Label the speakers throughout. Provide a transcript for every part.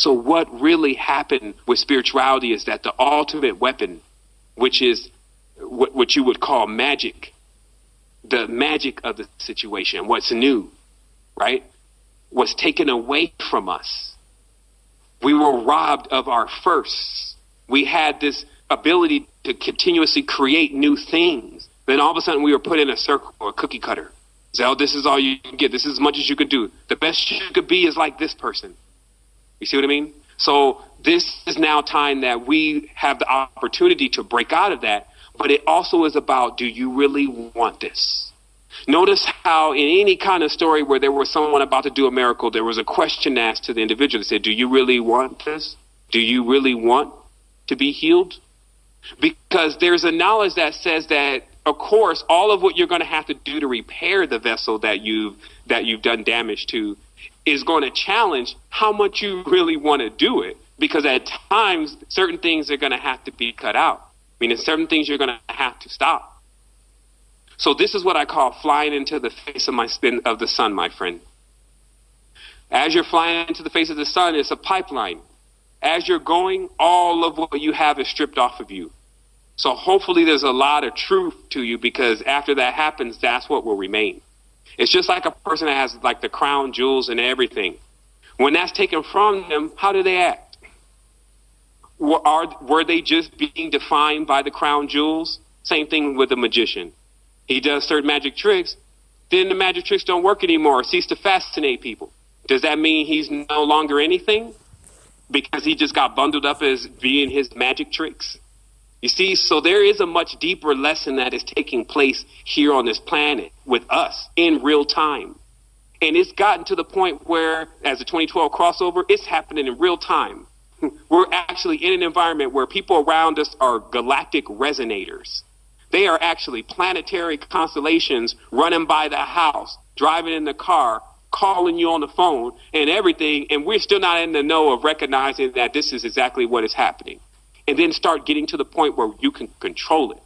Speaker 1: So, what really happened with spirituality is that the ultimate weapon, which is what, what you would call magic, the magic of the situation, what's new, right, was taken away from us. We were robbed of our firsts. We had this ability to continuously create new things. Then all of a sudden we were put in a circle or a cookie cutter. Say, oh, this is all you can get. This is as much as you could do. The best you could be is like this person. You see what I mean? So this is now time that we have the opportunity to break out of that. But it also is about, do you really want this? Notice how in any kind of story where there was someone about to do a miracle, there was a question asked to the individual that said, do you really want this? Do you really want to be healed? Because there's a knowledge that says that, of course, all of what you're going to have to do to repair the vessel that you've that you've done damage to is going to challenge how much you really want to do it. Because at times, certain things are going to have to be cut out. I mean, certain things you're going to have to stop. So this is what I call flying into the face of my spin of the sun, my friend. As you're flying into the face of the sun, it's a pipeline. As you're going, all of what you have is stripped off of you. So hopefully there's a lot of truth to you because after that happens, that's what will remain. It's just like a person that has like the crown jewels and everything. When that's taken from them, how do they act? Were, are, were they just being defined by the crown jewels? Same thing with a magician. He does certain magic tricks, then the magic tricks don't work anymore, cease to fascinate people. Does that mean he's no longer anything? Because he just got bundled up as being his magic tricks? You see, so there is a much deeper lesson that is taking place here on this planet with us in real time. And it's gotten to the point where, as the 2012 crossover, it's happening in real time. We're actually in an environment where people around us are galactic resonators. They are actually planetary constellations running by the house, driving in the car, calling you on the phone, and everything. And we're still not in the know of recognizing that this is exactly what is happening and then start getting to the point where you can control it.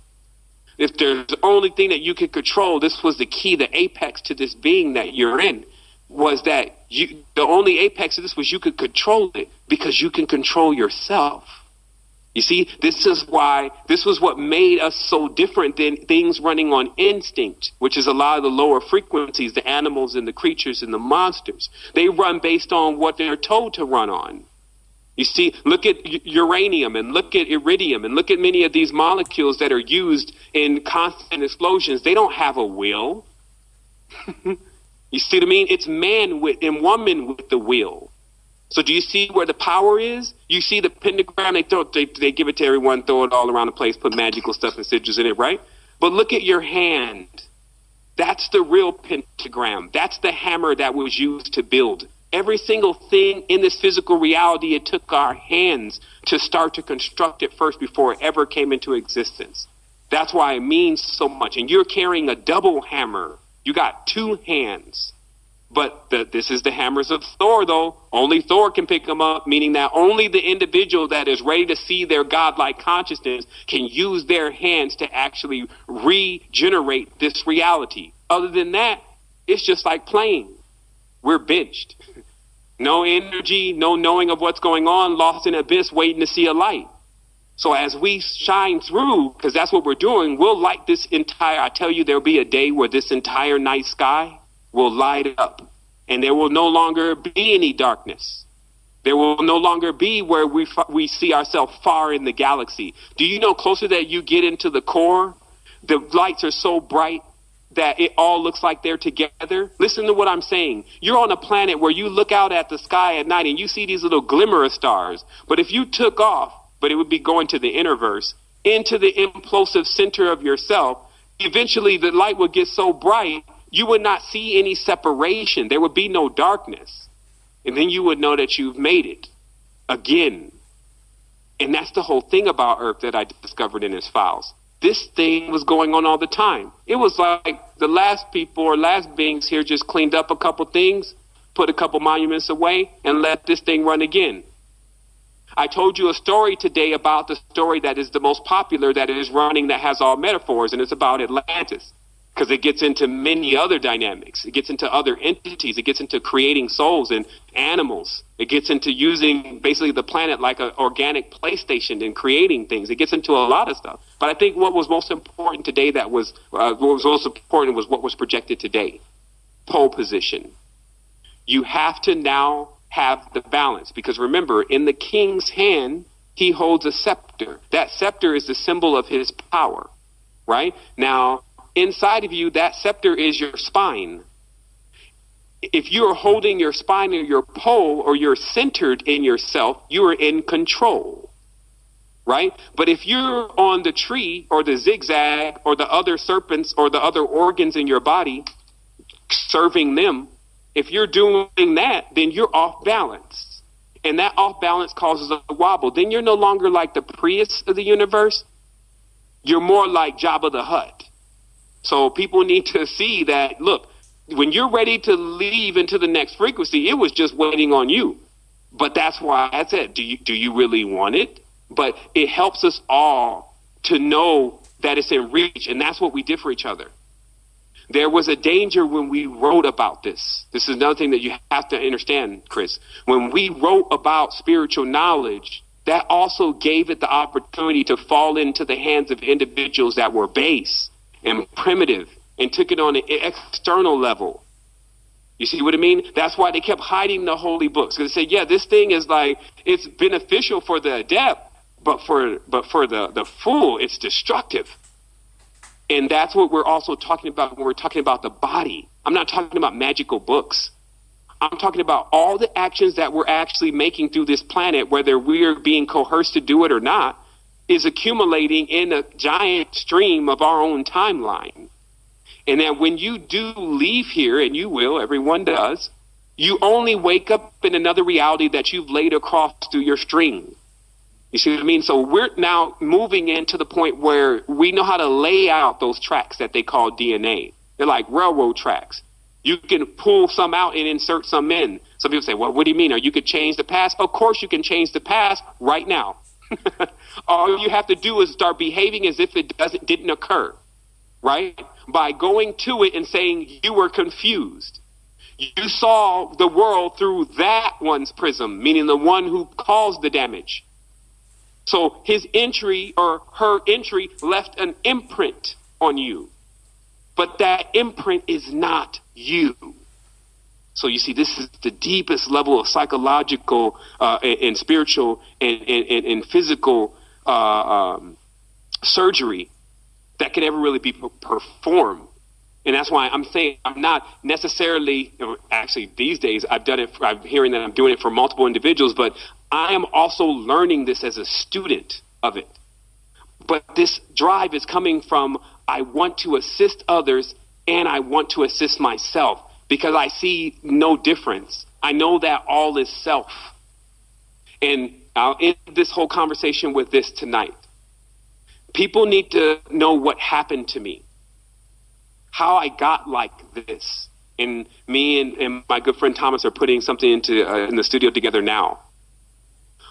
Speaker 1: If there's the only thing that you can control, this was the key, the apex to this being that you're in, was that you the only apex of this was you could control it because you can control yourself. You see, this is why this was what made us so different than things running on instinct, which is a lot of the lower frequencies, the animals and the creatures and the monsters. They run based on what they're told to run on. You see, look at uranium and look at iridium and look at many of these molecules that are used in constant explosions. They don't have a will. you see what I mean? It's man with and woman with the will. So do you see where the power is? You see the pentagram, they throw they, they give it to everyone, throw it all around the place, put magical stuff and sigils in it, right? But look at your hand. That's the real pentagram. That's the hammer that was used to build every single thing in this physical reality, it took our hands to start to construct it first before it ever came into existence. That's why it means so much. And you're carrying a double hammer. You got two hands. But the, this is the hammers of Thor, though. Only Thor can pick them up, meaning that only the individual that is ready to see their godlike consciousness can use their hands to actually regenerate this reality. Other than that, it's just like playing. We're benched. No energy, no knowing of what's going on, lost in abyss, waiting to see a light. So as we shine through, because that's what we're doing, we'll light this entire, I tell you, there'll be a day where this entire night sky will light up and there will no longer be any darkness. There will no longer be where we, we see ourselves far in the galaxy. Do you know closer that you get into the core, the lights are so bright that it all looks like they're together. Listen to what I'm saying. You're on a planet where you look out at the sky at night and you see these little glimmer of stars. But if you took off, but it would be going to the innerverse, into the implosive center of yourself, eventually the light would get so bright you would not see any separation. There would be no darkness. And then you would know that you've made it again. And that's the whole thing about Earth that I discovered in his files this thing was going on all the time. It was like the last people or last beings here just cleaned up a couple things, put a couple monuments away, and let this thing run again. I told you a story today about the story that is the most popular that is running that has all metaphors, and it's about Atlantis. Because it gets into many other dynamics. It gets into other entities. It gets into creating souls and animals. It gets into using basically the planet like an organic PlayStation and creating things. It gets into a lot of stuff. But I think what was most important today that was uh, what was most important was what was projected today. Pole position. You have to now have the balance because remember, in the king's hand, he holds a scepter. That scepter is the symbol of his power, right? Now, inside of you, that scepter is your spine. If you're holding your spine or your pole or you're centered in yourself, you are in control. Right? But if you're on the tree or the zigzag or the other serpents or the other organs in your body, serving them, if you're doing that, then you're off balance. And that off balance causes a wobble. Then you're no longer like the Prius of the universe. You're more like Jabba the Hutt so people need to see that, look, when you're ready to leave into the next frequency, it was just waiting on you. But that's why I said, do you, do you really want it? But it helps us all to know that it's in reach, and that's what we did for each other. There was a danger when we wrote about this. This is another thing that you have to understand, Chris. When we wrote about spiritual knowledge, that also gave it the opportunity to fall into the hands of individuals that were base and primitive and took it on an external level. You see what I mean? That's why they kept hiding the holy books. Because they say, yeah, this thing is like it's beneficial for the adept, but for but for the, the fool, it's destructive. And that's what we're also talking about when we're talking about the body. I'm not talking about magical books. I'm talking about all the actions that we're actually making through this planet, whether we're being coerced to do it or not is accumulating in a giant stream of our own timeline. And that when you do leave here, and you will, everyone does, you only wake up in another reality that you've laid across through your string. You see what I mean? So we're now moving into the point where we know how to lay out those tracks that they call DNA. They're like railroad tracks. You can pull some out and insert some in. Some people say, well, what do you mean? Or you could change the past? Of course you can change the past right now. All you have to do is start behaving as if it doesn't didn't occur, right? By going to it and saying you were confused. You saw the world through that one's prism, meaning the one who caused the damage. So his entry or her entry left an imprint on you. But that imprint is not you. So you see, this is the deepest level of psychological uh, and, and, spiritual and, and, and physical uh, um, surgery that can ever really be performed. And that's why I'm saying I'm not necessarily, actually, these days I've done it, for, I'm hearing that I'm doing it for multiple individuals, but I am also learning this as a student of it. But this drive is coming from I want to assist others and I want to assist myself because I see no difference. I know that all is self. And I'll end this whole conversation with this tonight. People need to know what happened to me, how I got like this. And me and, and my good friend Thomas are putting something into uh, in the studio together now.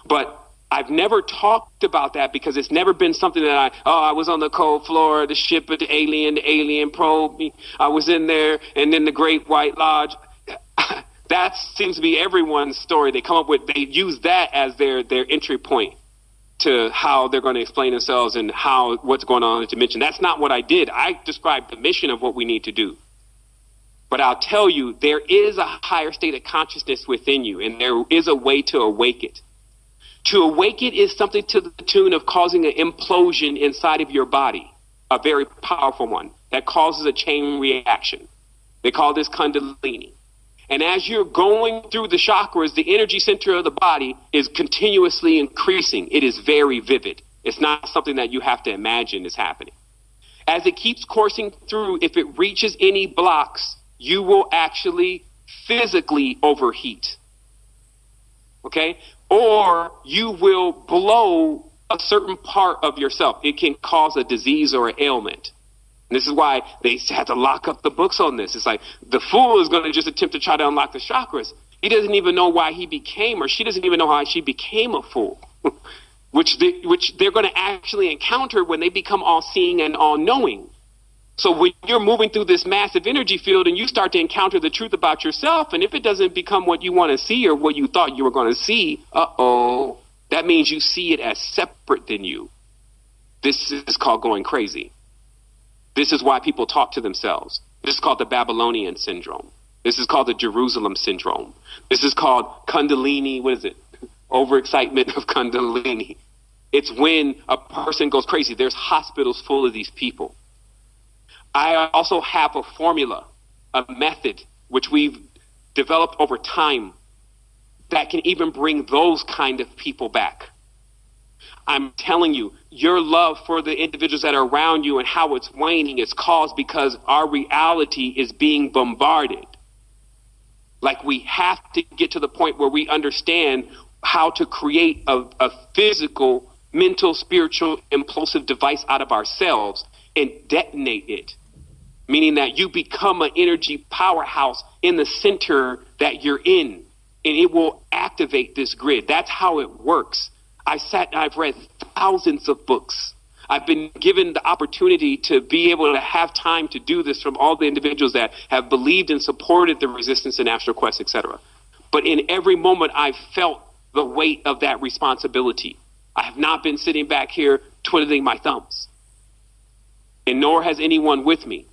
Speaker 1: But I've never talked about that because it's never been something that I, oh, I was on the cold floor of the ship of the alien, the alien probe me. I was in there, and then the Great White Lodge. that seems to be everyone's story. They come up with, they use that as their, their entry point to how they're going to explain themselves and how what's going on in the dimension. That's not what I did. I described the mission of what we need to do. But I'll tell you, there is a higher state of consciousness within you, and there is a way to awake it. To awaken is something to the tune of causing an implosion inside of your body, a very powerful one that causes a chain reaction. They call this Kundalini. And as you're going through the chakras, the energy center of the body is continuously increasing. It is very vivid. It's not something that you have to imagine is happening. As it keeps coursing through, if it reaches any blocks, you will actually physically overheat. Okay? Or you will blow a certain part of yourself. It can cause a disease or an ailment. And this is why they had to lock up the books on this. It's like the fool is going to just attempt to try to unlock the chakras. He doesn't even know why he became, or she doesn't even know how she became a fool, which they, which they're going to actually encounter when they become all seeing and all knowing. So when you're moving through this massive energy field and you start to encounter the truth about yourself, and if it doesn't become what you want to see or what you thought you were going to see, uh oh, that means you see it as separate than you. This is called going crazy. This is why people talk to themselves. This is called the Babylonian syndrome. This is called the Jerusalem syndrome. This is called Kundalini. What is it? Overexcitement of Kundalini. It's when a person goes crazy. There's hospitals full of these people. I also have a formula, a method, which we've developed over time that can even bring those kind of people back. I'm telling you, your love for the individuals that are around you and how it's waning is caused because our reality is being bombarded. Like we have to get to the point where we understand how to create a, a physical, mental, spiritual, impulsive device out of ourselves and detonate it meaning that you become an energy powerhouse in the center that you're in and it will activate this grid. That's how it works. I sat i've read thousands of books. I've been given the opportunity to be able to have time to do this from all the individuals that have believed and supported the resistance and astral quest etc but in every moment i've felt the weight of that responsibility. I have not been sitting back here twiddling my thumbs. And nor has anyone with me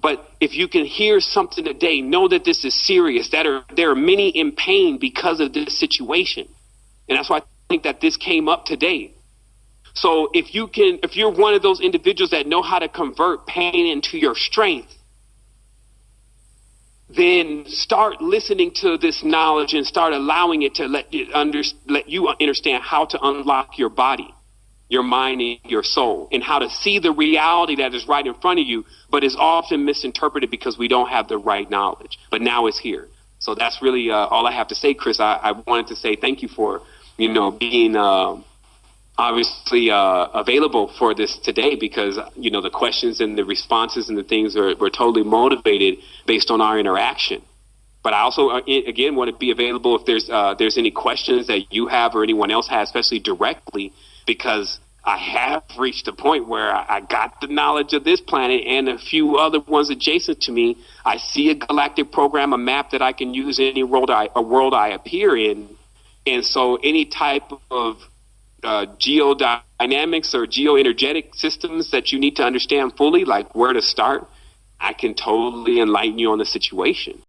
Speaker 1: but if you can hear something today, know that this is serious. That are there are many in pain because of this situation. And that's why I think that this came up today. So if you can if you're one of those individuals that know how to convert pain into your strength, then start listening to this knowledge and start allowing it to let you under, let you understand how to unlock your body your mind and your soul and how to see the reality that is right in front of you, but is often misinterpreted because we don't have the right knowledge. But now it's here. So that's really uh, all I have to say, Chris. I, I, wanted to say thank you for, you know, being uh, obviously uh, available for this today because, you know, the questions and the responses and the things are, were totally motivated based on our interaction. But I also, uh, again, want to be available if there's uh, there's any questions that you have or anyone else has, especially directly because I have reached a point where I got the knowledge of this planet and a few other ones adjacent to me. I see a galactic program, a map that I can use in any world I, a world I appear in. And so any type of uh, geodynamics or geoenergetic systems that you need to understand fully, like where to start, I can totally enlighten you on the situation.